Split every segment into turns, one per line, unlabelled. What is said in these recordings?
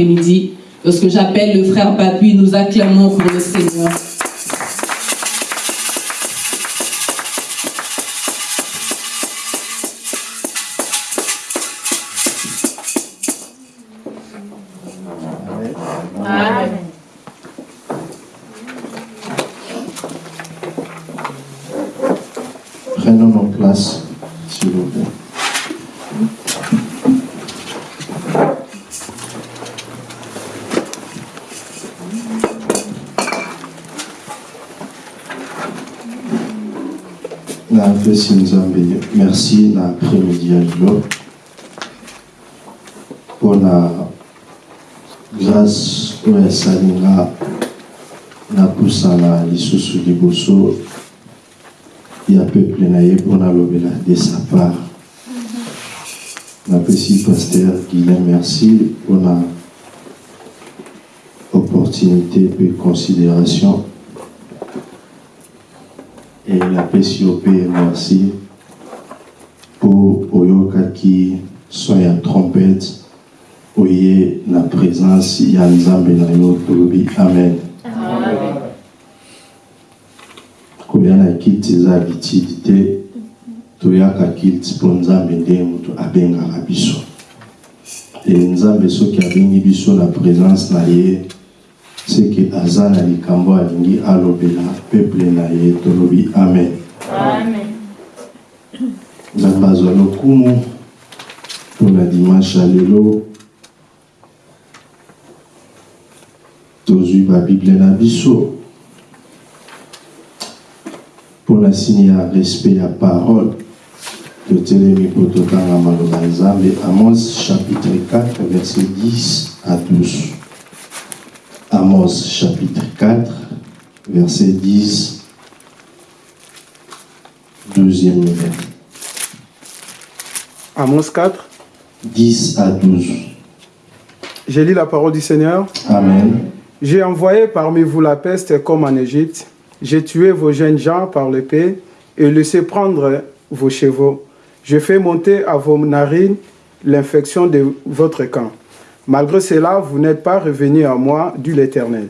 après-midi. Lorsque j'appelle le frère Papi, nous acclamons pour le Seigneur.
Prenons nos places, s'il vous plaît. Na apesi nzambe merci na après-midi ya lelo mpona grâce oyo asali nga napusana lisusu liboso ya peuple na de sa part napesi paster guilin merci opportunité mpe considération et yo mpe merci mpo oyokaki son ya trompete oye na présence ya nzambe na yo tolobi amen. Koya na kiti eza habitude te toyaka kiti mpo nzambe ndenge moto abengaka biso. E nzambe soki abengi biso na présence na ye seke aza na likambo alingi alobela peuple na ye tolobi amen. Nzambe azwa lokumu mpona dimanche ya lelo. Tozwi babible na biso. Mpona sini ya respect ya parole totelemi mpo totanga maloba ya nzambe. Amos chapitre 4 verset 10 à 12 Amos chapitre 4, verset 10, deuxième numéro.
Amos 4,
10 à 12.
j'ai lu la parole du Seigneur.
Amen.
J'ai envoyé parmi vous la peste comme en Égypte. J'ai tué vos jeunes gens par l'épée et laissé prendre vos chevaux. Je fais monter à vos narines l'infection de votre camp. Malgré cela, vous n'êtes pas revenus à moi, dit l'Éternel.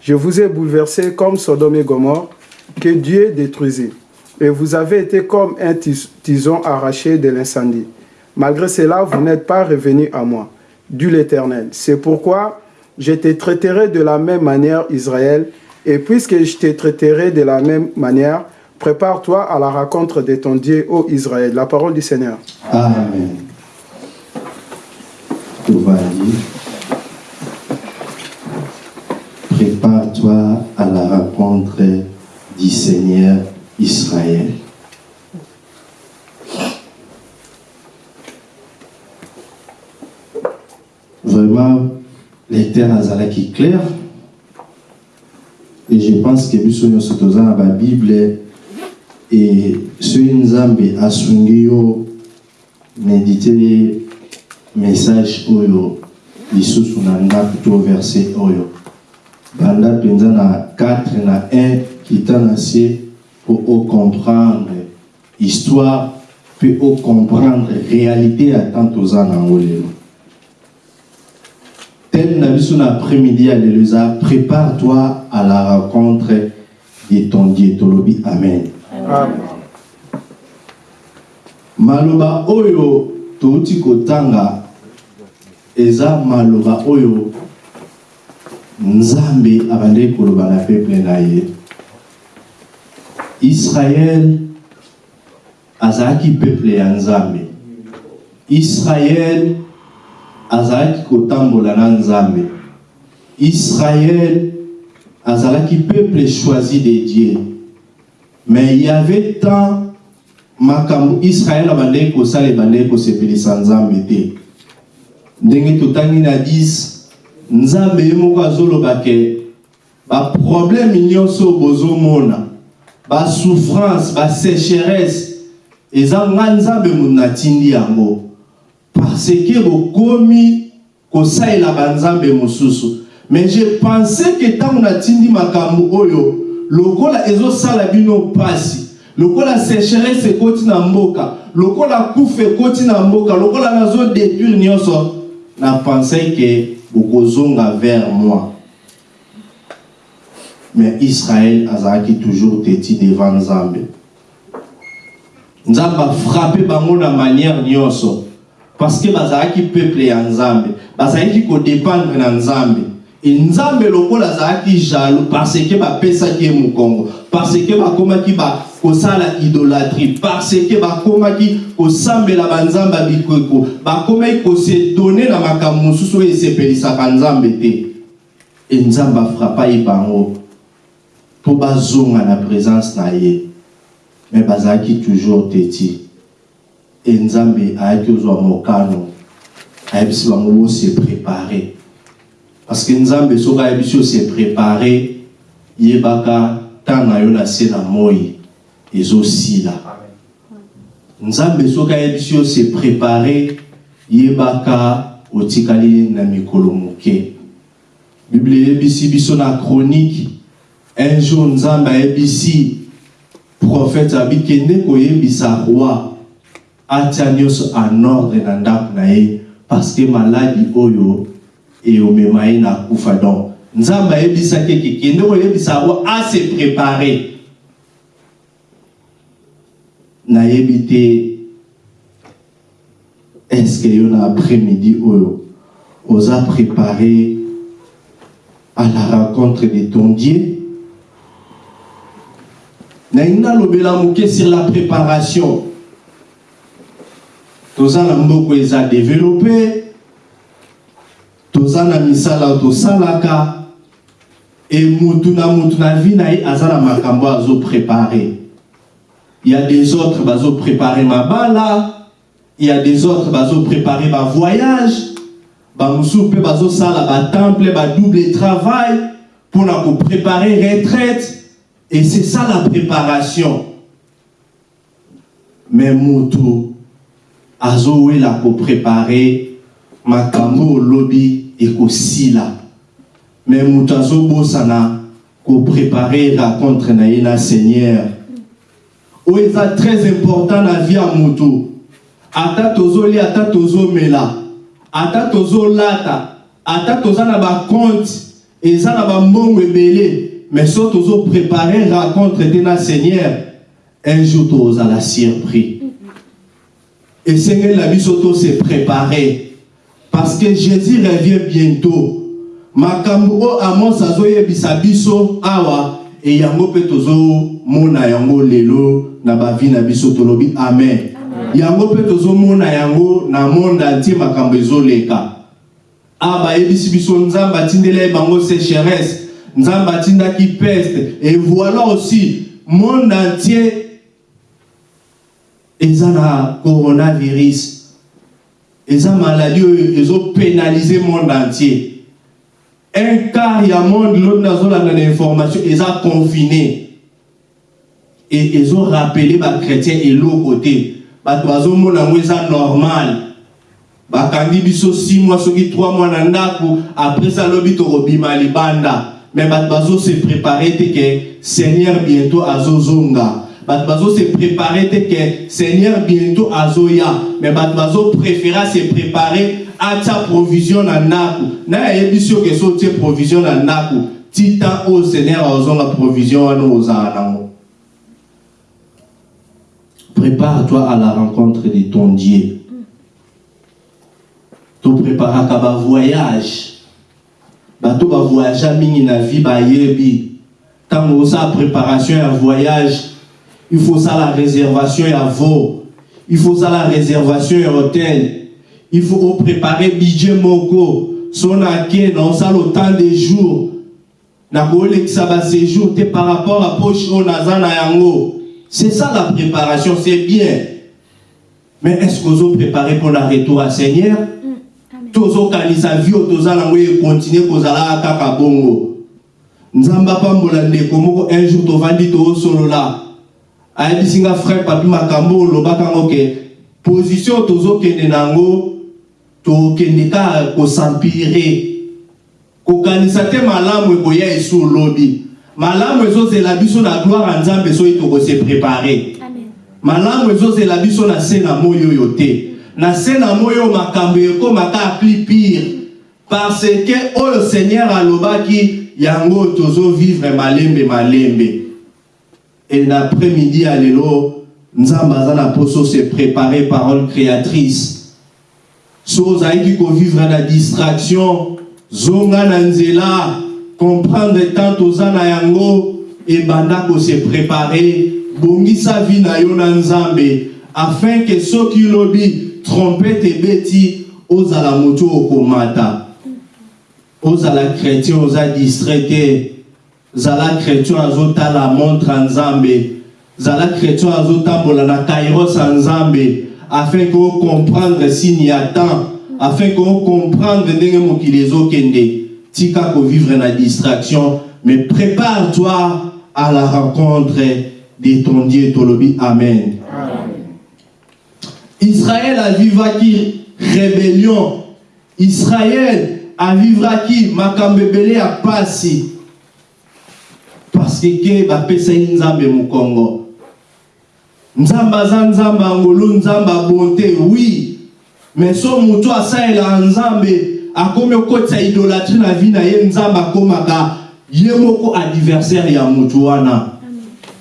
Je vous ai bouleversé comme Sodome et Gomorre, que Dieu détruisit. Et vous avez été comme un tis- tison arraché de l'incendie. Malgré cela, vous n'êtes pas revenus à moi, dit l'Éternel. C'est pourquoi je te traiterai de la même manière, Israël, et puisque je te traiterai de la même manière, prépare-toi à la rencontre de ton Dieu, ô Israël. La parole du Seigneur.
Amen. Tovandi. Prépare-toi à la rencontre du Seigneur Israël. Vraiment, les terres azalaki clair. Et je pense que biso nyonso toza na babible e soki nzambe asungi yo méditer message oyo lisusu na ndako to verset oyo. Banda mpenza na 4 na 1 kita na se mpo ocomprendre histoire mpe ocomprendre réalité ya tant toza lelo thème na biso na après-midi ya lelo eza prépare-toi à la rencontre de ton dieu tolobi amen.
Amen.
maloba oyo touti kotanga eza maloba oyo nzambe abandaki koloba na peuple na ye. Israel azalaki peuple ya nzambe. Israel azalaki kotambola na nzambe. Israel azalaki peuple choisi de dieu. Mais il y avait tant makambo israel abandaki kosala ebandaki kosepelisa nzambe te. Ndenge totangi na 10 nzambe ye moko azoloba ke baproblème nyonso bozomona basouffrance basécheresse eza nga nzambe moto natindi yango. Parce ke bokomi kosalela banzambe mosusu. Mais je pensais ke ntango natindi makambo oyo lokola ezosala bino mpasi lokola sécheresse ekoti na mboka lokola kufa ekoti na mboka lokola nazodétruire nyonso na pensais que bokozonga vers moi. Mais israël azalaki toujours teti devant nzambe. Nzambe afrappe bango na manière nyonso parce que bazalaki peuple ya nzambe bazalaki kodépendre na nzambe. E nzambe lokola azalaki jaloux parce que bapesaki ye mokongo parce que bakomaki kosala idolâtrie parce que bakomaki kosambela banzambe ya bikeko bakomaki kosedone na makambo mosusu oyo esepelisaka nzambe te. E nzambe afrapa ye bango mpo bazonga na présence na ye. Me bazalaki toujours teti. E nzambe ayaki ozwa mokano. Ayebisi bango bose prépare. Parce que nzambe soki ayebisi ose prépare yebaka ntan na yo na se na moi ezosila nzambe soki ayebisi yo se prépare yebaka otikali na mikolo moke. Bible eyebisi chronique un jour nzambe ayebisi prophète abi kende koyebisa roi atia nyonso en ordre parce que maladi oyo eomema ye na kufa. Eke kende koyebisa roi ase prépare nayebi te est-ce que yo na après-midi oyo oza préparé à la rencontre de ton Dieu? Nalingi nalobela moke sur la préparation. Toza na mboko eza développé. Toza na misala tosalaka. E mutu na mutu na vie na ye aza na makambo azoprépare il y a des autres bazo préparer ma bala. Il y a des autres bazo préparer ma voyage. Bamusu mpe bazosala batemple badouble travail mpona kopréparer retraite. Et c'est ça la préparation. Mais moto azowela kopréparer makambo olobi ekosila mais moto azobosana kopréparer rencontre na ye na seigneur oyo eza très important na vie ya moto. Ata tozolia ata tozomela. Ata tozolata. Ata toza na bacompte eza na bambongo ebele. Mais so tozoprépare rencontre te na seigneur. Un jour tozala surpris esengeli na biso tose préparer parce que jésus revient bientôt. Makambo oyo amos azoyebisa biso awa eyango mpe tozomona yango lelo na bavi na biso tolobi. Amen. Yango mpe tozomona yango na monde antie makambo ezoleka. A bayebisi biso nzambe atindeli bango sécheresse. Nzambe atindaki peste. Et voilà aussi monde entier eza na coronavirus. Eza maladi oyo ezopénalize monde entier. Un quart ya monde loti nazolanda na information eza confiné et ezorapele bachrétien eloko te bato bazomona yango eza normal. Bakangi biso 6 mois soki 3 mois na ndako après ça lobi tokobima libanda mais bato bazose prépare te ke seigneur bientôt azozonga bato bazose prépare te ke seigneur bientôt azoya mais bato bazopréféra se préparer atia provision na ndako nayebisi yo ke so provision na ndako ti temps oyo seigneur azonga provision wana ozala nango prépare-toi à la rencontre de ton Dieu. Tu prépares un voyage. Bato ba voyage mingi na vie. Tant ça préparation à voyage, il faut ça la réservation à vol. Il faut ça la réservation à hôtel. Il faut préparer budget moko. Son ake dans ça le temps des jours. Na séjour par rapport à poche on azana yango. C'est ça la préparation, c'est bien. Mais est-ce que vous préparez pour le retour à Seigneur? Tozo kanisa vio toza na ngoye continuer kozala kaka bongo. Nzamba pambola ndeko moko un jour tovandi to solola. Ayebisi nga frère papi makambo olobaka ngo ke position tozokende nango tokende ka kosampire kokanisa te malamu ekoya esu olobi malamu ezozela biso na gloire ya nzambe soki tokose prépare malamu ezozela biso na se na moi oyo te. Na se na moi oyo makambo ekomaka pire. Parce que oyo seigneur alobaki yango tozovivre malembe malembe. Et l'après-midi ya lelo nzambe aza na poso se préparer parole créatrice. So ozalaki kovivre na distraction zonga na nzela comprendre tant toza na yango ebanda kose préparer bongisa vi na yo na nzambe afin ke soki lobi trompete ebeti ozala motu okomata ozala chrétien oza distrait te zala chrétien azotala montre ya nzambe zala chrétien azotambola na kairos ya nzambe afin ke ocomprendre signe ya temps afin ke ocomprendre ndenge mokili ezokende tika kovivre na distraction mais prépare-toi à la rencontre de ton Dieu tolobi. Amen. Israël avivaki rébellion. Israël avivaki makambo ebele ya pasi parce ke bapesaki nzambe mokongo. Nzambe aza nzambe ya ngolu nzambe ya bonté oui. Mais so moto asalela nzambe akomi okotisa idolatrie na vi na ye nzambe akomaka ye moko adversaire ya moto wana.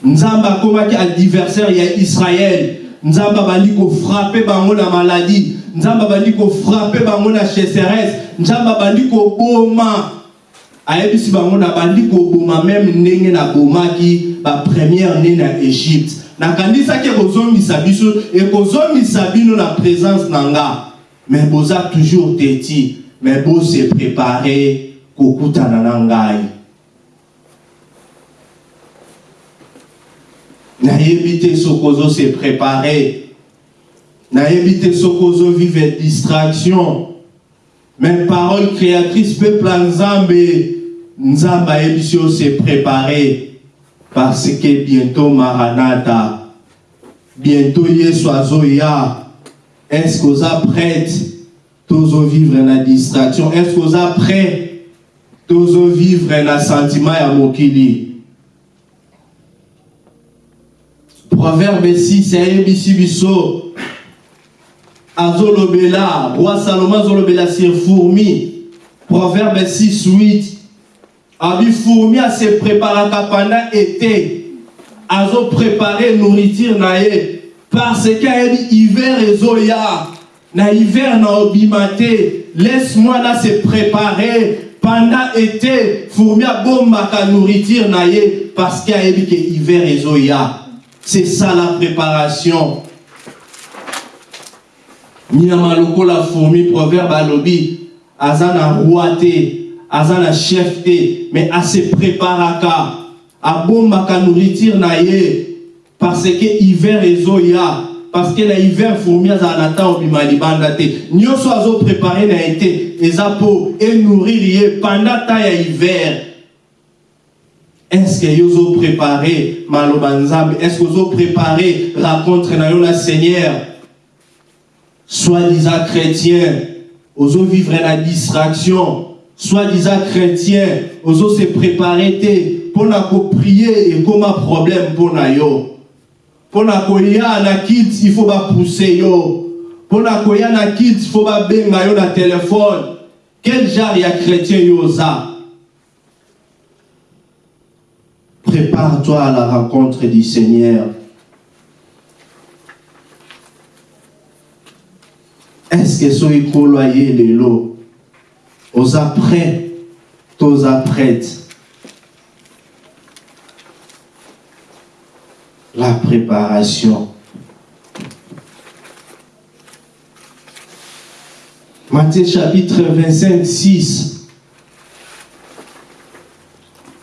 Nzambe akomaki adversaire ya israel nzambe abandi kofrape bango na maladi nzambe abandi kofrape bango na cheserese nzambe abandi koboma ayebisi bango na bandi koboma meme ndenge nabomaki bapremière nde na egypte nakandisaki ekozongisa biso ekozongisa bino na présence na nga. Mais boza toujours teti mais bose prépare kokutana na ngai nayebi te soki ozose prépare. Nayebi te soki ozovive distraction. Mais parole créatrice peuple nzambe ayebisi yo se préparer parce que bientôt maranata bientôt yesu azoya. Est-ce que oza prête tozovivre na distraction. Est-ce que oza prêt tozovivre na sentiment ya mokili proverbe 6 ayebisi biso azolobela roi salomon azolobela sur fourmi. Proverbe 6 8 abi fourmi ase préparaka pendant été azoprépare nourriture na ye parce ayebi hiver ezoya na hiver na obima te laisse-moi na se préparer. Pendant été fourmi abombaka nourriture na ye parce que ayebi ke hiver ezoya c'est ça la préparation. Nyama lokola fourmi proverbe alobi aza na roi te aza na chef te mais ase préparaka. Abombaka nourriture na ye parce que hiver ezoya parce que na hiver fourmi azala na ntan obima libanda te. Nyonso azoprépare na ye te eza mpo enourrir ye pendant ntan ya hiver est-ce que yo ozoprépare maloba nzambe? Est-ce que ozoprépare rencontre na yo na seigneur? Soi-disant chrétien ozovivre na distraction. Soi-disant chrétien ozose prépare te mpona koprie ekóma problème mpona yo mpona koya na kit il faut bapousse yo. Mpona koya na il faut babenga yo na telefone quel genre ya chrétien yo oza prépare-toi à la rencontre du seigneur. Est-ce que soki kolwa ye lelo oza prêt toza prête la préparation. Matthieu chapitre 25 6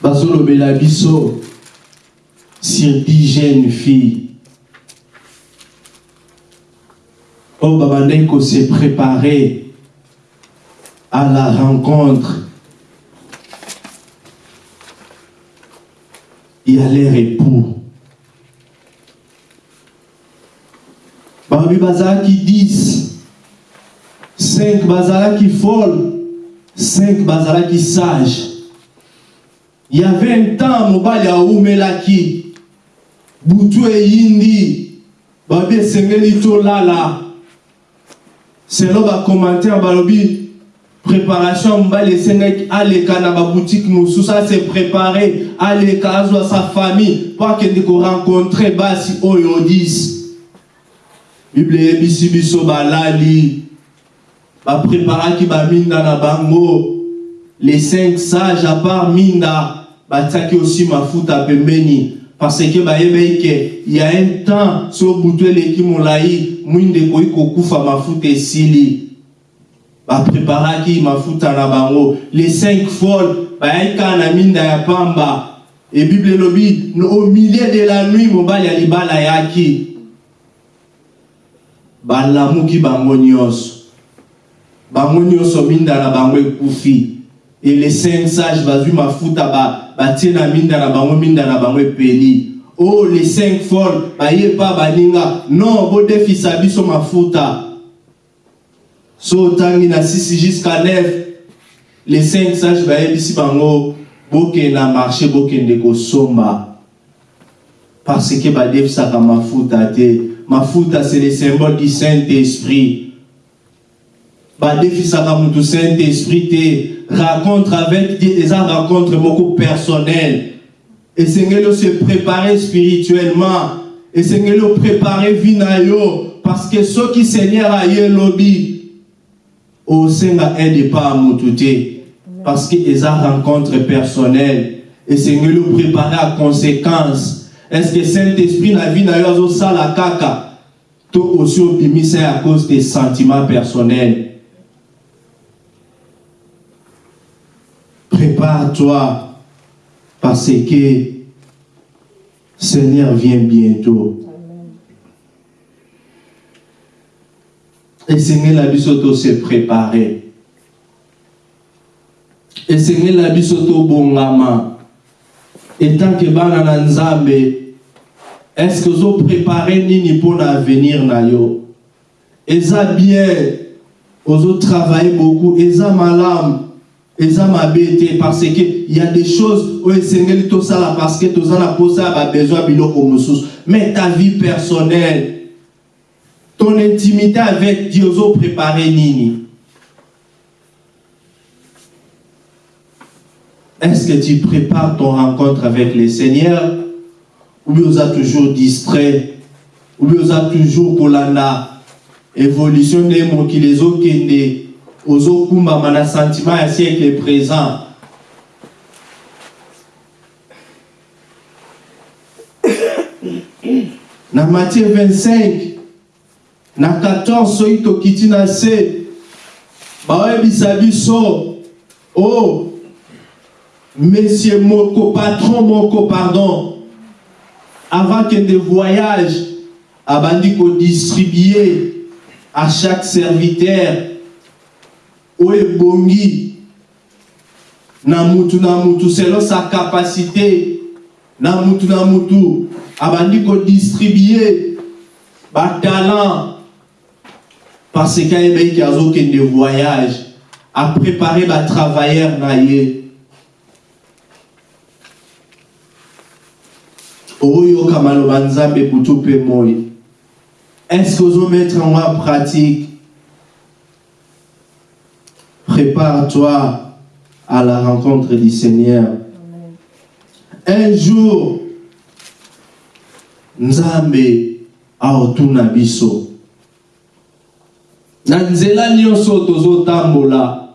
bazolobela biso sur dix jeunes filles oyo babandaki kose préparer à la rencontre. Ya leur époux balobi bazalaki 10 5 bazalaki folle. 5 bazalaki sage. Il y avait un temps mobali awumelaki butu eyindi babi esengeli tolala selon bacommentaire balobi. Préparation mobali esengaki aleka na baboutique mosusu ase préparé. Aleka sa famille. Mpo akende korencontre basi oyo 10 bible eyebisi biso balali. Bapréparaki baminda na bango. Les cinq sages à part minda batiaki aussi mafuta pembeni. Parce que bayebei ke ya un temps so butu eleki molai mwinde ekoki kokufa mafuta esili. Bapreparaki mafuta na bango. Les cinq folles bayaki kaka na minda ya pamba. Ebible elobi au milieu de la nuit mobali ya libala ayaki balamuki bango nyonso. Bango nyonso minda na bango ekufi. Et les cinq sages bazwi mafuta batie ba na minda na bango minda na bango epeli. Oh les cinq folles bayepa baninga. Non bodefisa biso mafuta. So otangi na 6 jusqu'à 9 les cinq sages bayebisi bango bokende na marché bokende kosomba parce que badefisaka mafuta te mafuta c'est le symbole du saint-esprit. Badefisaka mutu saint-esprit te rencontre avec dieu eza rencontre moko personnel. Esengeli se préparer spirituellement. Esengeli opréparer vie na yo. Parce que soki seigneur aye elobi osenga aide pa ya motu te parce que eza rencontre personnelle esengeli opréparer à conséquence est ce que saint-esprit na vie na yo azosala kaka to aussi obimisa à cause des sentiments personnels prépare-toi parce que Seigneur vient bientôt. Et Seigneur la se préparer. Et Seigneur la bisoto bongama. Et tant que bana na nzambe, est-ce que vous préparez nini pour l'avenir na yo? Eza bien, vous travaillez beaucoup, eza malam, eza mabe te parce que y a des choses oyo esengeli tosala parce que toza na posa ya babesoin biloko mosusu mais ta vie personnelle ton intimité avec dieu ozopréparé nini? Est-ce que tu prépares ton rencontre avec le seigneur ou bien oza toujours distrait ou bien oza toujours kolanda évolution nde mokili ezokende ozokumbama na sentiment ya siècle présent? Na matthieu 25 na 14 soki tokiti na se baoyebisa biso o oh, monsieur moko patron moko pardon. Avant kende voyage abandi kodistribue à chaque serviteur. Oyo ebongi na mutu na mutu selon sa capacité. Na mutu na mutu abandi kodistribue batalent parce que ayebeki azokende voyage aprépare batravailleur na ye oyoka maloba nzambe butu mpe moi est-ce que ozomettre yango en pratique? Prépare-toi à la rencontre du Seigneur. Un jour, Nzambe aotuna biso. Na nzela nyonso tozotambola,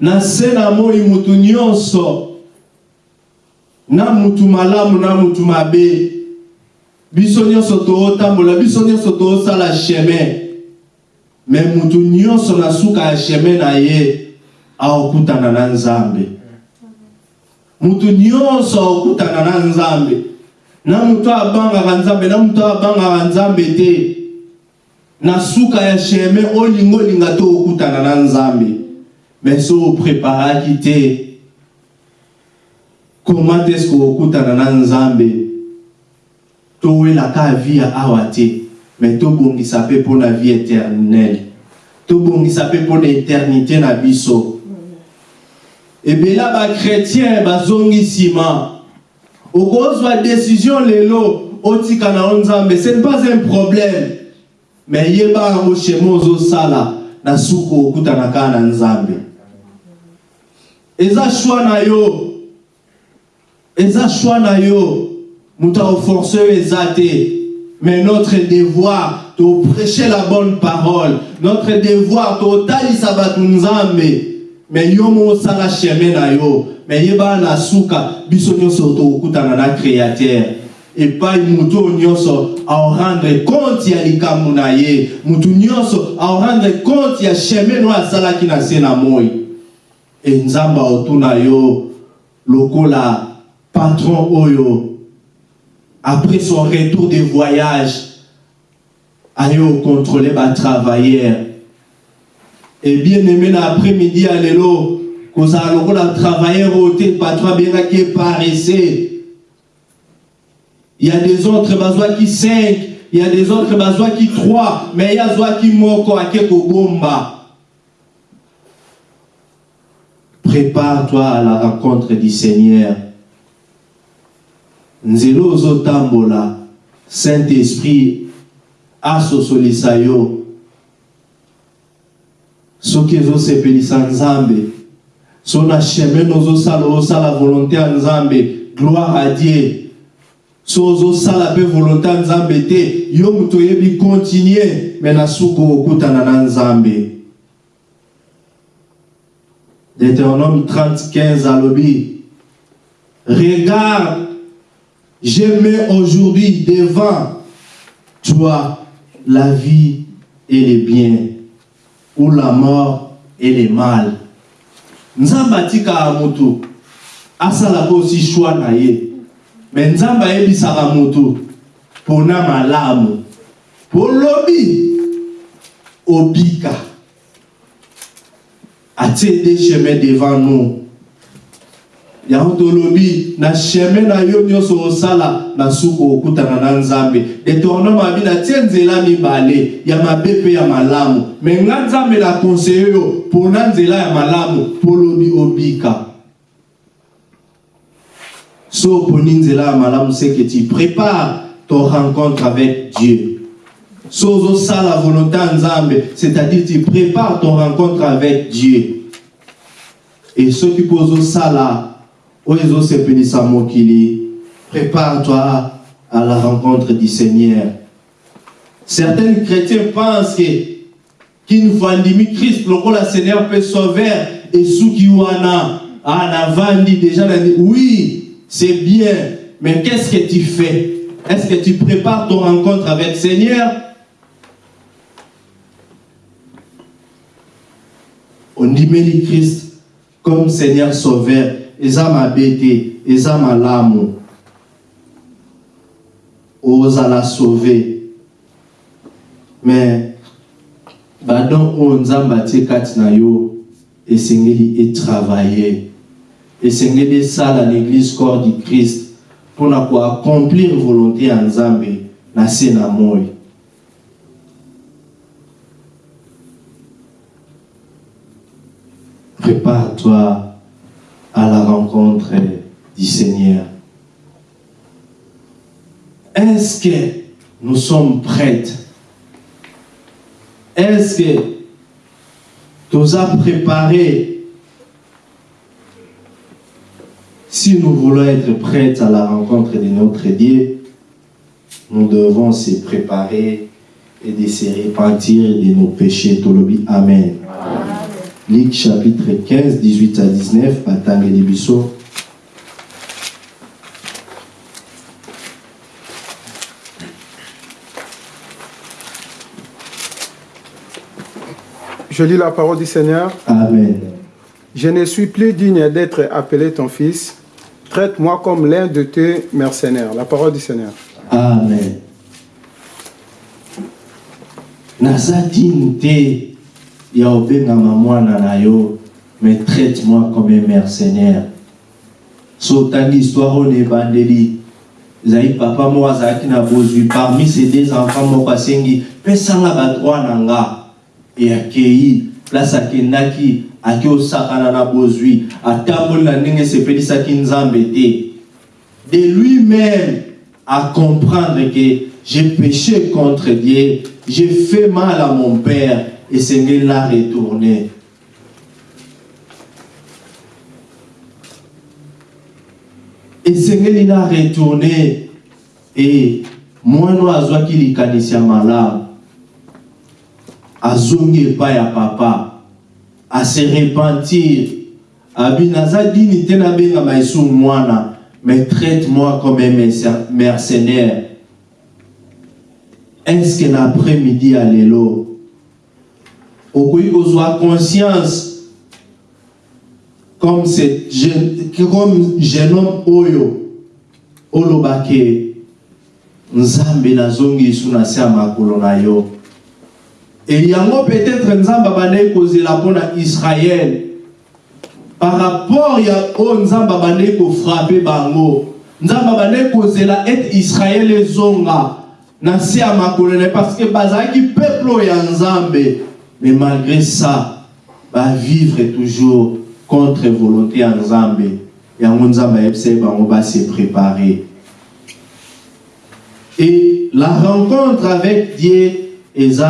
na se na moi mutu nyonso, na mutu malamu na mutu mabe, biso nyonso tootambola, biso nyonso toosala chemin. me mutu nyonso na suka ya chemin na ye aokutana na nzambe. Mutu nyonso aokutana na nzambe. Na mutu abangaka nzambe na mutu abangaka nzambe te. Na suka ya chemin olinga olinga te okutana na nzambe. Me so opreparaki te koma te eske okutana na nzambe? Towelaka vi ya awa te me tobongisa mpe mpo na vie éternelle. Tobongisa mpe mpo na éternité na biso. Ebela bakretien bazongi nsima okozwa décision lelo otika na yo nzambe. Ce n'est pas un problème. Mais yeba yango chema ozosala na suka okutana kaka na nzambe. Eza shwa na yo eza shwa na yo. Moto aoforce oyo mais notre devoir toprêcher la bonne parole. Notre devoir totalisa bato nzambe. Mais yo mo osala chemin na mais yeba na suka biso nyonso tokokutana na créateur. Epai motu oyo nyonso compte ya likambo compte ya chemin na patron oyo après son retour de voyage aye ocontrôle batravailleur et bien aimé na après-midi ya lelo kozala lokola travailleur te patron abengaki eparese il y a des autres bazwaki 5 il y a des autres bazwaki 3 mais ye azwaki moko ake kobomba prépare-toi à la rencontre du seigneur nzela ozotambola saint-esprit asosolisa yo. Soki ezosepelisa nzambe so na chemin ozosala ozosala volonté ya nzambe gloire à dieu. So ozosala mpe volonté ya nzambe te yo moto oyebi continue me na suka okutana na nzambe. Deutéronome 30 15 alobi regarde je mets aujourd'hui devant toi la vie et les biens ou la mort et le mal nzambe atikaka motu asalaka osi shwa na ye. Me nzambe ayebisaka motu mpona malamu. Polobi obika. Atie de chemin devant nous yango tolobi na chemin na yo nyonso osala na suka okutana na nzambe. Deutéronome abi natie nzela mibale ya mabe mpe ya malamu. Me nga nzambe na konseye oyo mpona nzela ya malamu polobi obika. So oponi nzela ya malamu seke tu prépare ton rencontre avec dieu. So ozosala volonté ya nzambe c'est-à-dire tu prépares ton rencontre avec dieu. Et soki mpo ozosala oyo ezosepelisa mokili prépare-toi à la rencontre du seigneur. Certains chrétiens pensent que qu'une ndimi christ lokola seigneur mpe sauveur esuki wana ah navandi déjà oui c'est bien. Mais qu'est-ce que tu fais? Est-ce que tu prépares ton rencontre avec seigneur? Ondimeli christ comme seigneur sauveur eza mabe te eza malamu. Ozala sauve mais badon oyo nzambe atie kati na yo esengeli etravaille esengeli esala l'église corps du christ mpona koaccomplir volonté ya nzambe na se na moi. Prépare-toi à la rencontre du Seigneur. Est-ce que nous sommes prêtes? Est-ce que nous as préparé Si nous voulons être prêts à la rencontre de notre Dieu, nous devons se préparer et de se repentir de nos péchés. Amen. Luc chapitre 15, 18 à 19, Batang et Bisso.
Je lis la parole du Seigneur.
Amen.
Je ne suis plus digne d'être appelé ton fils. Traite-moi comme l'un de tes mercenaires. La parole du Seigneur.
Amen. naza ya obengama mwana na yo mais traite-moi comme un mercenaire. So otangi histoire oyo na ebandeli ezali papa moko azalaki na bozwi parmi ses deux enfants moko asengi pesanga badroit na nga e akei place akendaki ake osakana na bozwi atamboli na ndenge esepelisaki nzambe te. De lui-même à comprendre que j'ai péché contre Dieu, j'ai fait mal à mon père esengeli la retourne esengeli na retourne e mwana azwaki likanisi ya malamu. Azongi epai ya papa. Ase repentir. Abi naza dini te nabengama esu mwana. Mais traite-moi comme un merce- mercenaire. Est-ce que na après-midi ya lelo okoki kozwa conscience. Comme ce jeune, homme oyo olobaki nzambe nazongi esu na se ya makolo na yo. E yango peut-être nzambe abandaki kozela mpo na israele par rapport ya oyo nzambe abandaki kofrape bango. Nzambe abandaki kozela ete israele ezonga na se ya makolo na parce que bazalaki peuple ya nzambe mais malgré ça bavivre toujours contre volonté ya nzambe yango nzambe ayebisa ye bango base préparer. Et la rencontre avec Dieu est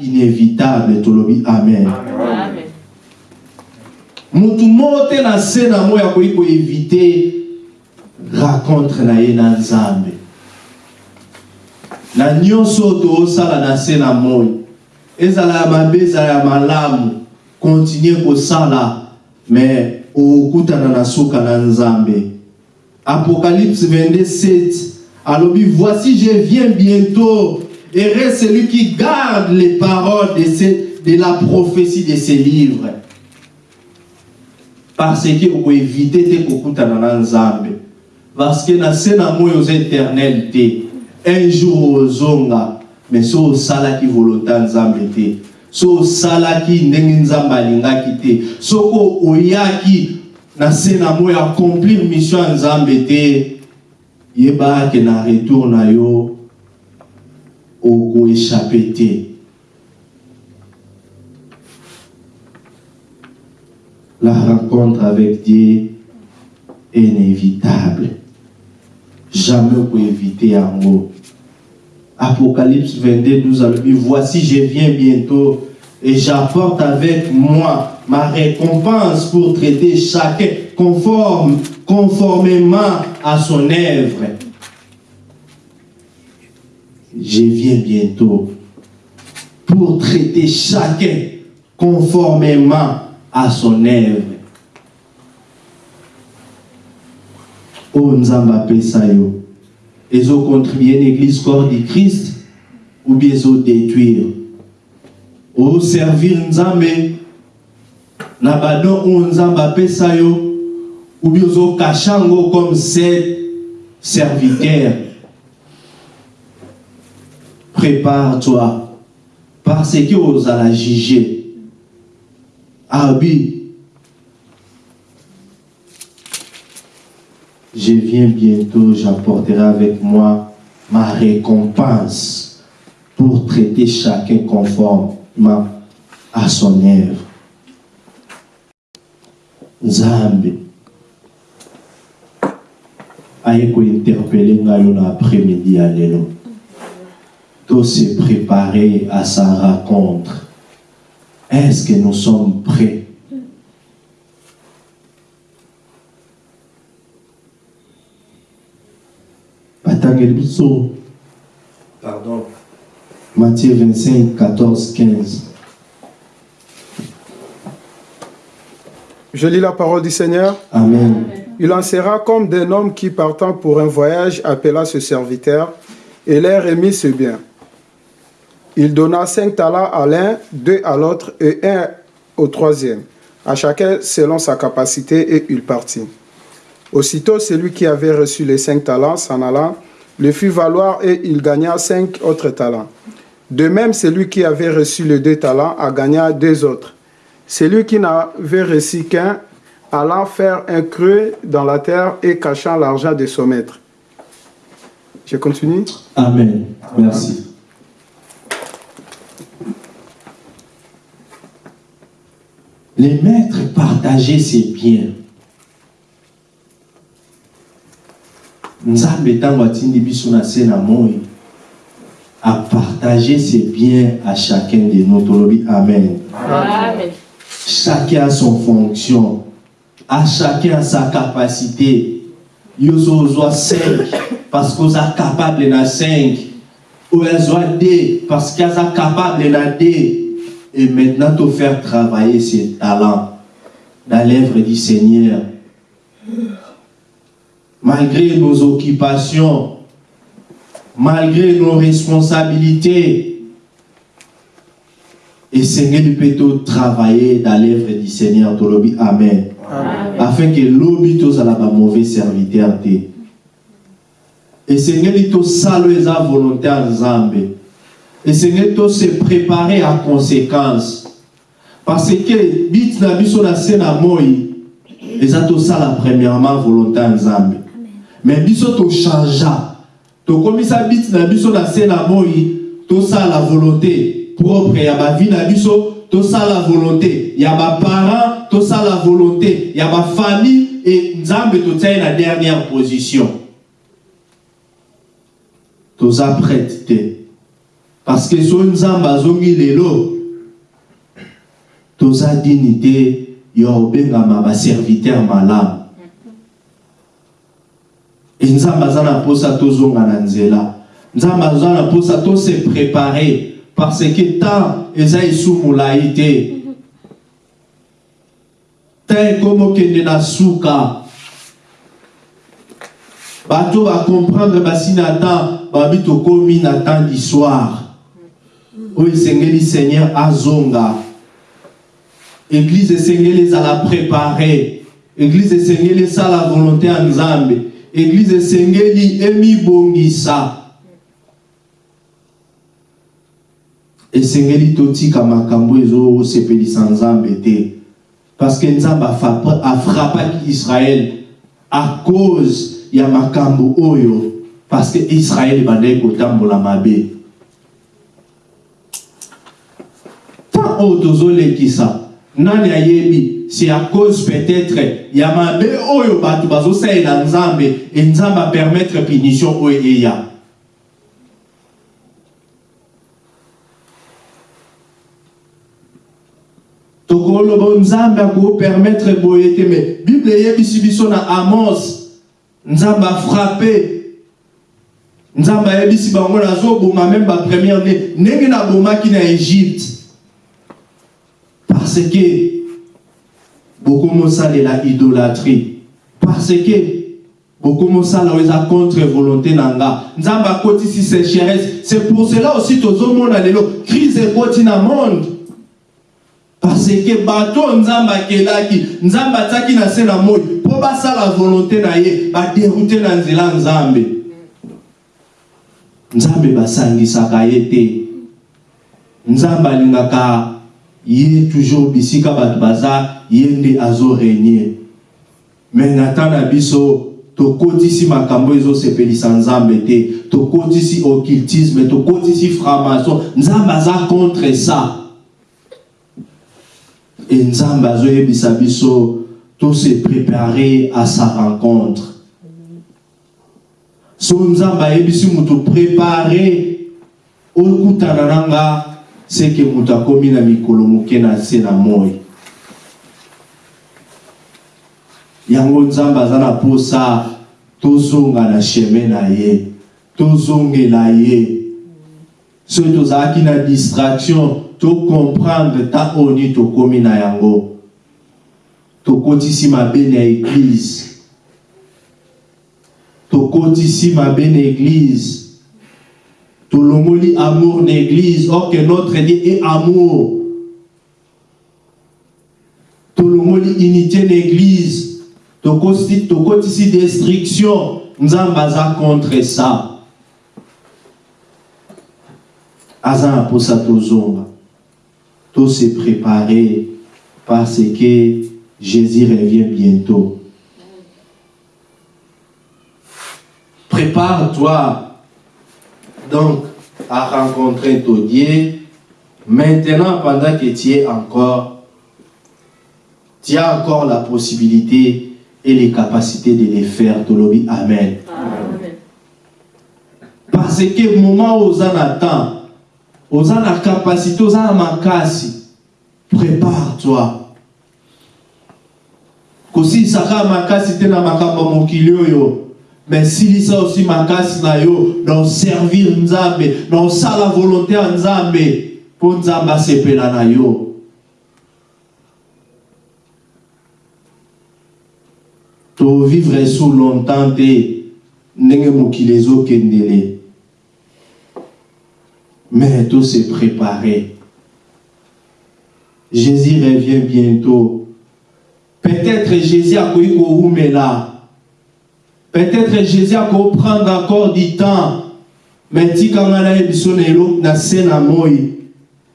inévitable amen.
Amen.
mutu moko te na se na moi akoki koevite rencontre na ye na nzambe na nyonso na se na moi ezala ya mabe ezala ya malamu. Kontinue kosala mais okutana na suka na nzambe. Apocalypse 27 alobi voici je viens bientôt heureux celui qui garde les paroles de, ce- de la prophétie de ces livres parce que okoevite te kokutana na nzambe. Parce que na se na moi oza un jour ozonga mais so osalaki volonté ya nzambe te so osalaki ndenge nzambe alingaki te soko oyaki na se na mission nzambe te yeba ke na retour na yo te la rencontre avec Dieu est inévitable. Jamais pour éviter yango. Apocalypse 22, 12 à lui, voici je viens bientôt et j'apporte avec moi ma récompense pour traiter chacun conformément à son œuvre. Je viens bientôt pour traiter chacun conformément à son œuvre. yo ezocontribue na église corps du christ ou bien oservir nzambe na badon oyo nzambe apesa yo ou bien ozokasha yango comme seul serviteur prépare-toi parce que ozala juge abi je viens bientôt, j'apporterai avec moi ma récompense pour traiter chacun conformément à son œuvre. Nzambe aye kointerpele ngai yo na après-midi ya lelo to se préparer à sa rencontre. Est-ce que nous sommes prêts? Pardon matthieu 25 14 15
Je lis la parole du Seigneur.
amen
Il en sera comme d'un homme qui, partant pour un voyage, appela ce serviteur et leur remit ce bien. Il donna cinq talents à l'un, deux à l'autre et un au troisième, à chacun selon sa capacité, et il partit. Aussitôt, celui qui avait reçu les cinq talents s'en alla, le fit valoir et il gagna cinq autres talents. De même, celui qui avait reçu les deux talents a gagné deux autres. Celui qui n'avait reçu qu'un allant faire un creux dans la terre et cachant l'argent de son maître. Je continue.
amen merci les maîtres partageaient ses biens nzambe ntango atindi biso na se na moi apartage ses biens à chacun de nous. Tolobi, Amen.
Amen.
Chacun a son fonction. À chacun a sa capacité. Yoso ozwa 5 parce est capable de 5. Ou ozwa 2 parce est capable de 2. Et maintenant, te faire travailler ses talents dans l'œuvre du Seigneur. Malgré nos occupations, malgré nos responsabilités, et Seigneur peut travailler dans l'œuvre du Seigneur. Amen.
Amen.
Afin que l'obi tous à la mauvais serviteur. te. Et Seigneur, il te salue sa volonté en Zambé. Et Seigneur, il se préparer à conséquence. Parce que bit na biso na se na moi, et ça tout ça la premièrement volonté en me biso tochange'a tokomisa biti na biso na se na moi tosala volonté propre ya bavi na biso tosala volonté ya baparent tosala volonté ya bafamille e nzambe totia ye na dernière position. Toza prête te. Parce que so nzambe azongi lelo toza dini te ya obengama baserviteur malamu e nzambe aza na mposa tozonga na nzela. Nzambe aza na mposa tose prépare parce que temps eza esu molai te. Temps ekomi okende na suka. Bato bacomprendre basi na temps babi tokomi na temps du soir. Oyo esengeli seigneur azonga. Église esengeli ezala préparé. Église esengeli esala volonté ya nzambe église esengeli emibongisa. Esengeli totika makambo ezosepelisa nzambe te. Parce que nzambe afrapa- afrapaki israel à cause ya makambo oyo. Parce que israel ebandaki kotambola mabe. Tant oyo tozolekisa nani ayebi? C'est à cause peut-être ya mabe oyo bato bazosalela nzambe e nzambe apermettre punition oyo eya. Tokoloba nzambe akopermettre boye te me bible eyebisi biso na amos. Nzambe afrape nzambe ayebisi bango nazoboma meme bapremière ne ndenge nabomaki na egypte parce que bokomosalela idolâtrie. Parce que bokomosala oyo eza contre volonté na nga nzambe akotisi sécheresse c'est pour cela aussi tozomona lelo crise ekoti na monde. Parce que bato nzambe akelaki nzambe atiaki na se na moi mpo basala volonté na ye baderute na nzela nzambe. Nzambe basangisaka ye te. Nzambe alingaka ye toujours bisika bato baza ye nde azoregne me na ntan na biso tokotisi makambo ezosepelisa nzambe te tokotisi occultisme tokotisi franc-maçon. Nzambe contre ça. E nzambe azoyebisa biso tose préparer à sa rencontre. So nzambe ayebisi moto préparer okutana na nga seke moto akomi na mikolo moke na se na moi. Yango nzambe aza na posa tozonga na chemin na ye tozongela ye. Soki tozalaki na distraction tocomprendre ta nini tokomi na yango. Tokotisi mabe na eglize tokotisi mabe na église tolongoli amour na église or que notre dieu est amour. Tolongoli unité na église tokotisi tokotisi destruction. Nzambe aza contre ça. Aza na mposa tozonga. Tose préparer parce que jésus revient bientôt. Prépare-toi donc à rencontrer ton Dieu maintenant pendant que tu es encore tu as encore la possibilité et les capacités de les faire tolobi. Amen.
Amen.
parce que moment oza na temps oza na capacité oza na makasi prépare-toi. Kosilisaka makasi te na makambo ya mokili oyo mais silisa aussi makasi na yo na oservir nzambe na osala volonté ya nzambe mpo nzambe asepela na yo tovivre sous longtemps te ndenge mokili ezokendele mais tout se préparer Jésus revient bientôt. Peut-être Jésus a pu là. Peut-être Jésus a comprendre encore du temps. Mais si quand on a l'émission de l'eau, na scène à moi,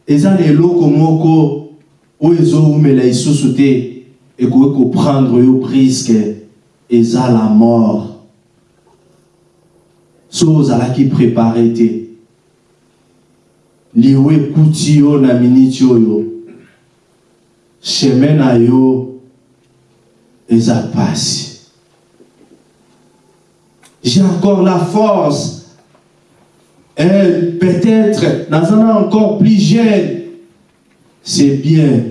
ils ont l'eau comme moko, où ils ont mis la Jésus et qu'on comprendre au risque, ils ont la mort. Sauf à la qui préparait. Liwe kuti yo na miniti yo, chemin na yo, ils ont passé. J'ai encore la force. Peut-être nazana encore plus jeune. C'est bien.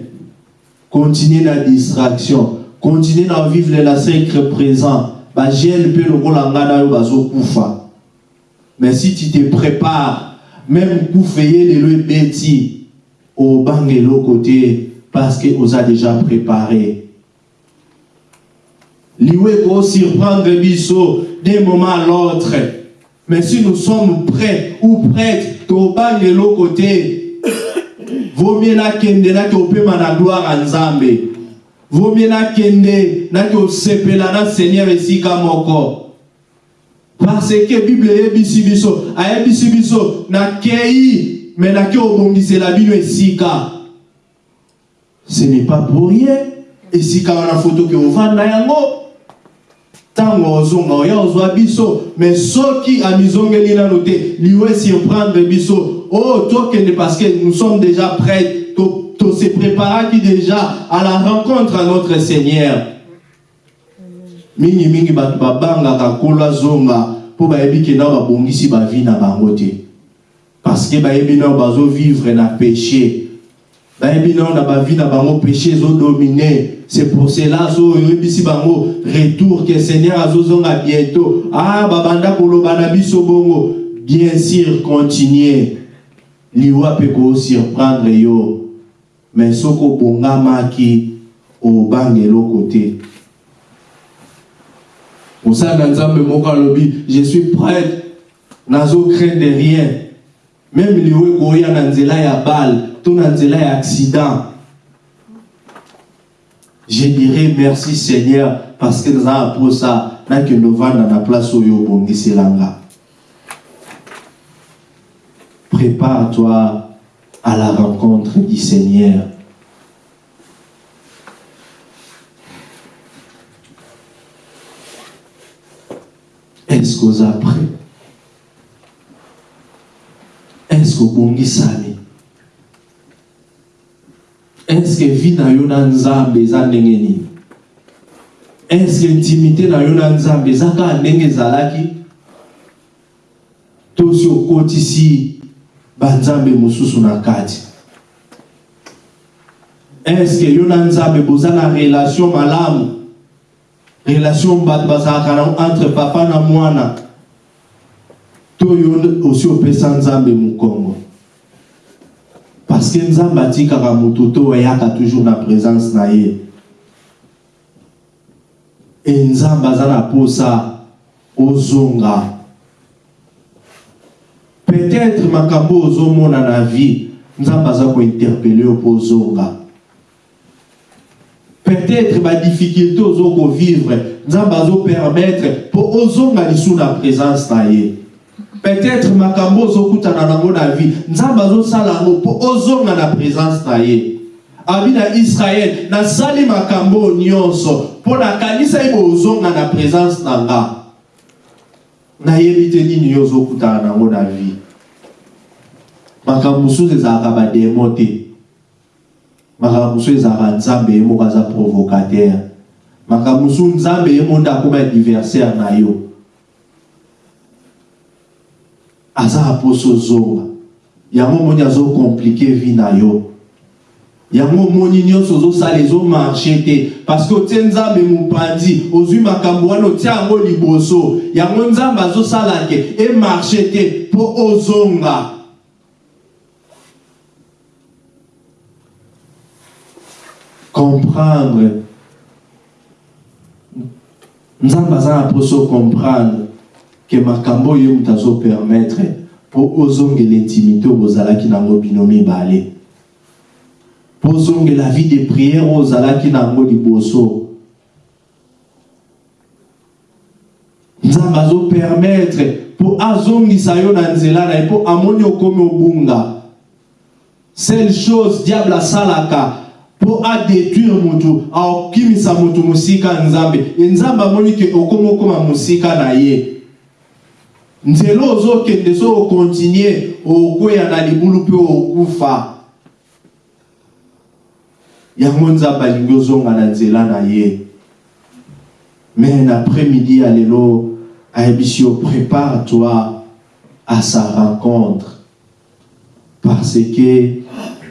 Continuer la distraction. Continuer na vivre la sacre présent. Yo bazokufa mais si tu te prépares même kufa ye lelo ebeti obanga eloko te parce que a déjà préparé. Liwe ko surprendre biso d'un moment à l'autre. Mais si nous sommes prêts ou prêtes, to bange l'autre côté, vaut mieux na kende na ki opema na gloire à Nzambe. Vaut mieux na kende na ki osepela na Seigneur esika moko. Parce que Bible yebisi biso, ayebisi biso na kei mais na bino esika. ce n'est pas pour rien esika wana fotoke ovanda yango ntango ozonga oya ozwa biso. Mais soki amizongeli nano te liwe surprendre biso. Oh tokende parce que nous sommes déjà prêts. To, to se préparaki déjà à la rencontre à notre seigneur. Mingimingi bato babangaka nkolo azonga mpo bayebi ke nao babongisi bavi na bango te. Parce que bayebi nao bazovivre na péché. Bayebi nao na bavi na bango péché ezodomine c'est pour cela so oyebisi bango retour ke seigneur azozonga bientôt. Ah babanda koloba na biso bongo. Bien sûr continue liwa mpe kosurprendre yo. Mais soki obongamaki obanga eloko te mosala na nzambe moko alobi je suis prêtre nazocraindre rien. Même liwa ekoya na nzela ya bale to na nzela ya accident je dirais merci seigneur parce que naza mposa nakende ovanda na place oyo obongiselanga prépare-toi à la rencontre du seigneur. Est-ce qu'oza prêt est-ce qu'obongisami est-ce que vie na yo na nzambe eza ndenge nini? Que intimité na yo na nzambe eza kaka ndenge ezalaki? To si okotisi banzambe mosusu na kati. Que yo na nzambe boza na relation malamu? Relation bato bazalaka na entre papa na mwana? To yo osi opesa nzambe mokongo parce que nzambe atikaka moto to ayaka toujours na présence na ye e nzambe aza na posa ozonga. Peut-être makambo ozomona na vie nzambe aza kointerpele yo mpo ozonga. Peut-être badifficulté ozokovivre nzambe azopermettre mpo ozonga lisu na présence na ye peut-être makambo ozokutana nango na vie. Nzambe azosala yango mpo ozonga na présence na ye. Abi na israele nasali makambo nyonso mpo nakanisa ye bozonga na présence na nga. Nayebi te nini yo ozokutana nango na vie? Makambo mosusu ezalaka bademo te. Makambo mosusu ezalaka nzambe ye moko aza provocateur. Makambo mosusu nzambe ye mondo akoma adversaire na yo aza mposo ozonga yango omoni azokomplike vi na yo. Yango omoni nyonso ozosala ezomarche te. Parceke otie nzambe mopandi ozwi makambo wana otia yango liboso. Yango nzambe azosala ke emarche te mpo ozonga. Comprendre. Nzambe aza na mposo comprendre ke makambo oyo moto azopermettre mpo ozongela intimité oyo bozalaki nango bino mibale. Mpo ozongela vie de prière oyo ozalaki nango liboso. Nzambe azopermettre mpo azongisa yo na nzela na ye mpo amoni okomi obunga. Seule chose diable asalaka mpo adétruire motu aokimisa motu mosika ya nzambe. E nzambe amoni ke okomi okóma mosika na ye nzela ozokende so okontinue okweya na libulu mpe okufa. Yango nzambe alingi ozonga na nzela na ye. Mais na après-midi prépare toi à sa rencontre. Parce que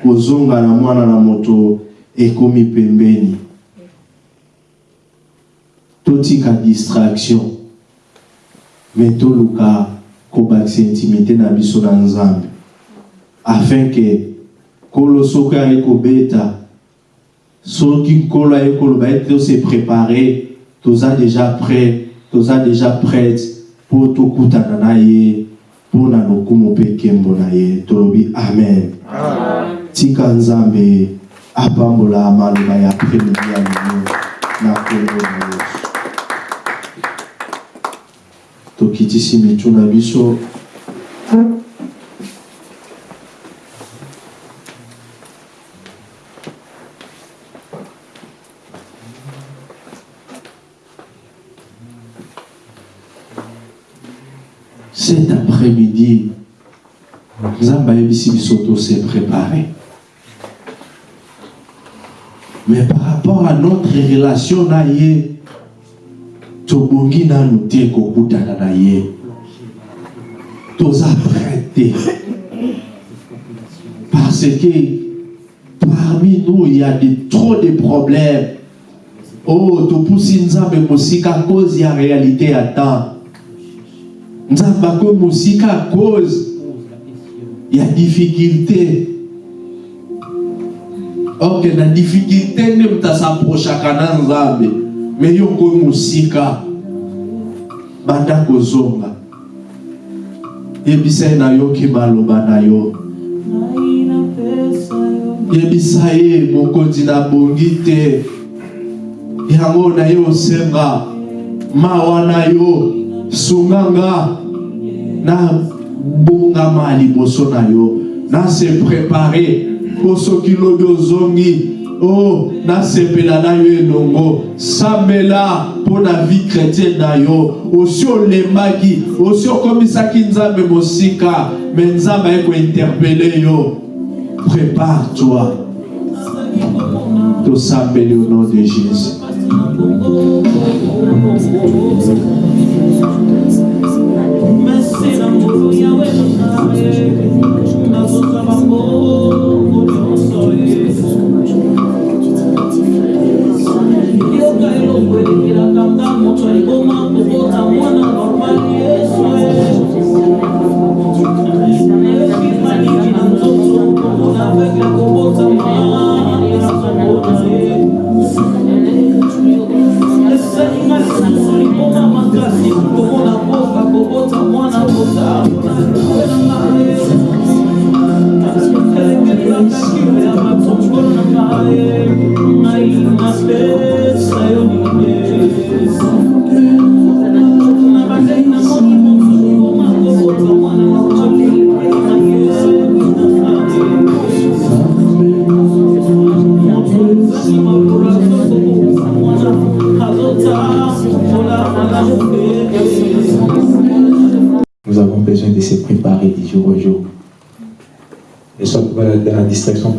kozonga na mwana na moto ekomi pembeni. Totika distraction me toluka kobakisa intimité na biso na nzambe afin ke nkolo soki aye kobeta soki nkolo aye koloba ete tose prépare toza déjà prêt toza déjà prête mpo tokutana na ye mpo na lokumu mpe nkembo na ye tolobi amen. Tika nzambe apambola maloba ya premidi ya lelo na kongo na yesu biso cet après-midi ayebisi biso tose préparé. Mais par rapport à notre relation tobongi nanu te kokutana na ye. Toza prêt te parce que parmi nous il y a trop de problèmes. Oh topusi nzambe mosika cause ya réalité ya temps nzambe akomi mosika cause ya difficulté. Ok na difficulté nde moto asaprochaka na me yo koyi mosika banda kozonga. Yebisa ye nayoki maloba na yo. Yebisa ye mokonzi nabongi te. Yango na ye osenga mawa na yo sunganga na bongama liboso na yo. Nase prépare mpo soki lobi ozongi o nasepela na yo elongo. Sambela mpo na vie chrétienne na yo. Osi olembaki osi okomisaki nzambe mosika me nzambe aye kointerpele yo. Prépare toi tosambeli au nom de jésus
嘴过吗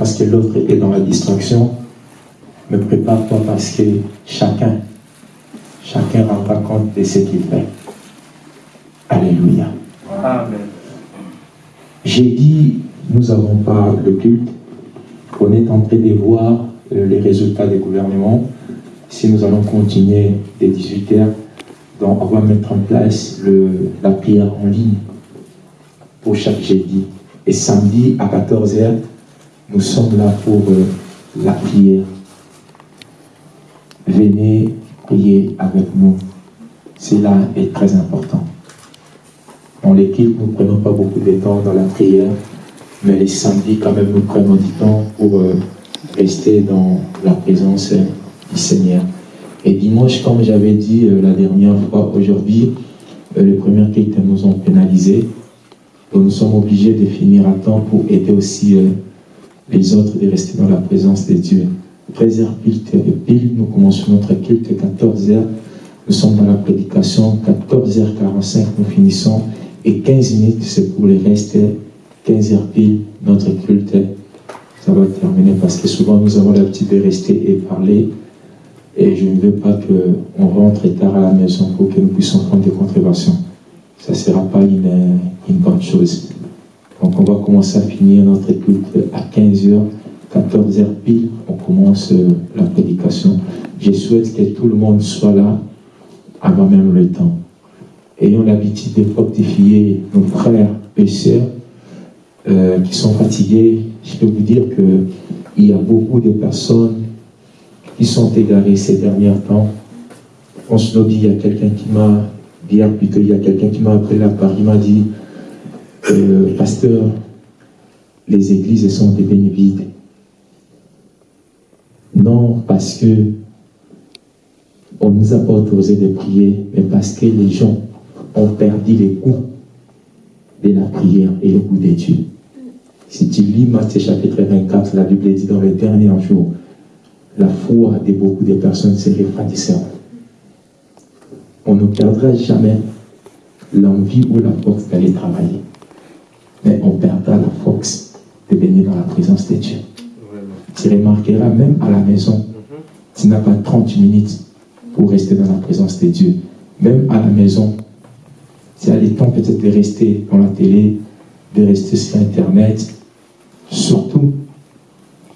parce que l'autre est dans la distraction, mais prépare-toi parce que chacun, chacun rendra compte de ce qu'il fait. Alléluia.
Amen.
J'ai dit
nous n'avons pas le culte. On est en train de voir euh, les résultats des gouvernements. Si nous allons continuer dès 18h, donc on va mettre en place le, la prière en ligne pour chaque jeudi. Et samedi à 14h, nous sommes là pour euh, la prière. Venez prier avec nous. Cela est très important. En l'équipe, nous ne prenons pas beaucoup de temps dans la prière, mais les samedis, quand même, nous prenons du temps pour euh, rester dans la présence du Seigneur. Et dimanche, comme j'avais dit euh, la dernière fois, aujourd'hui, euh, les premières quêtes nous ont pénalisés. Donc nous sommes obligés de finir à temps pour aider aussi euh, les autres de rester dans la présence de Dieu. 13h pile, nous commençons notre culte, 14h, nous sommes dans la prédication, 14h45, nous finissons, et 15 minutes, c'est pour les restes, 15h pile, notre culte, ça va terminer, parce que souvent nous avons l'habitude de rester et parler, et je ne veux pas qu'on rentre tard à la maison pour que nous puissions prendre des contributions. Ça ne sera pas une, une bonne chose. Donc on va commencer à finir notre culte à 15h, 14h pile, on commence euh, la prédication. Je souhaite que tout le monde soit là avant même le temps. Ayons l'habitude de fortifier nos frères et sœurs euh, qui sont fatigués. Je peux vous dire qu'il y a beaucoup de personnes qui sont égarées ces derniers temps. On se dit, il y a quelqu'un qui m'a, hier plutôt, il y a quelqu'un qui m'a appelé Paris, il m'a dit, pasteur, les églises sont devenues vides. Non, parce que on nous a pas autorisé de prier, mais parce que les gens ont perdu les goût de la prière et le goût de Dieu. Si tu lis Matthieu chapitre 24, la Bible dit dans les derniers jours, la foi de beaucoup de personnes se refroidissera. On ne perdra jamais l'envie ou la force d'aller travailler. Mais on perdra la force de venir dans la présence de Dieu. Tu remarqueras même à la maison, tu n'as pas 30 minutes pour rester dans la présence de Dieu. Même à la maison, tu as le temps peut-être de rester dans la télé, de rester sur Internet. Surtout,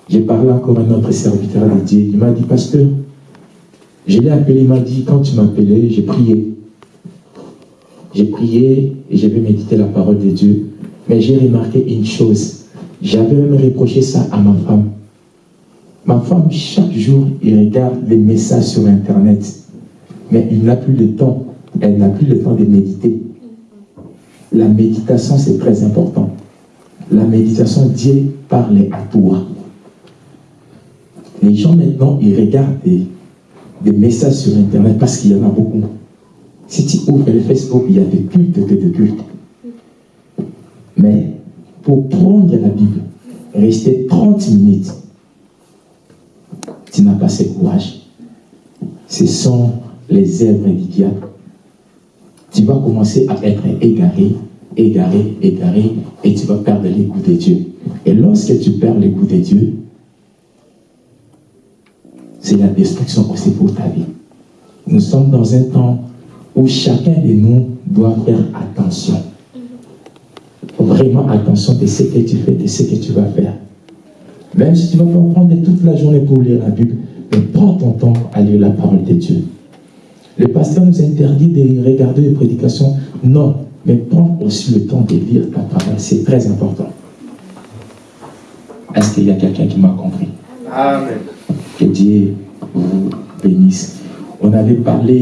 j'ai parlé encore à notre serviteur de Dieu. Il m'a dit, pasteur, je l'ai appelé, il m'a dit, quand tu m'as appelé, j'ai prié. J'ai prié et j'ai méditer la parole de Dieu. Mais j'ai remarqué une chose. J'avais même reproché ça à ma femme. Ma femme, chaque jour, il regarde les messages sur Internet. Mais il n'a plus le temps. Elle n'a plus le temps de méditer. La méditation, c'est très important. La méditation, Dieu parle à toi. Les gens maintenant, ils regardent des, des messages sur Internet parce qu'il y en a beaucoup. Si tu ouvres le Facebook, il y a des cultes que de cultes. Mais pour prendre la Bible, rester 30 minutes, tu n'as pas ce courage. Ce sont les œuvres du diable. Tu vas commencer à être égaré, égaré, égaré, et tu vas perdre goûts de Dieu. Et lorsque tu perds goûts de Dieu, c'est la destruction aussi pour ta vie. Nous sommes dans un temps où chacun de nous doit faire attention. Vraiment attention de ce que tu fais, de ce que tu vas faire. Même si tu ne vas pas prendre toute la journée pour lire la Bible, mais prends ton temps à lire la parole de Dieu. Le pasteur nous interdit de regarder les prédications. Non, mais prends aussi le temps de lire ta parole. C'est très important. Est-ce qu'il y a quelqu'un qui m'a compris?
Amen.
Que Dieu vous bénisse. On avait parlé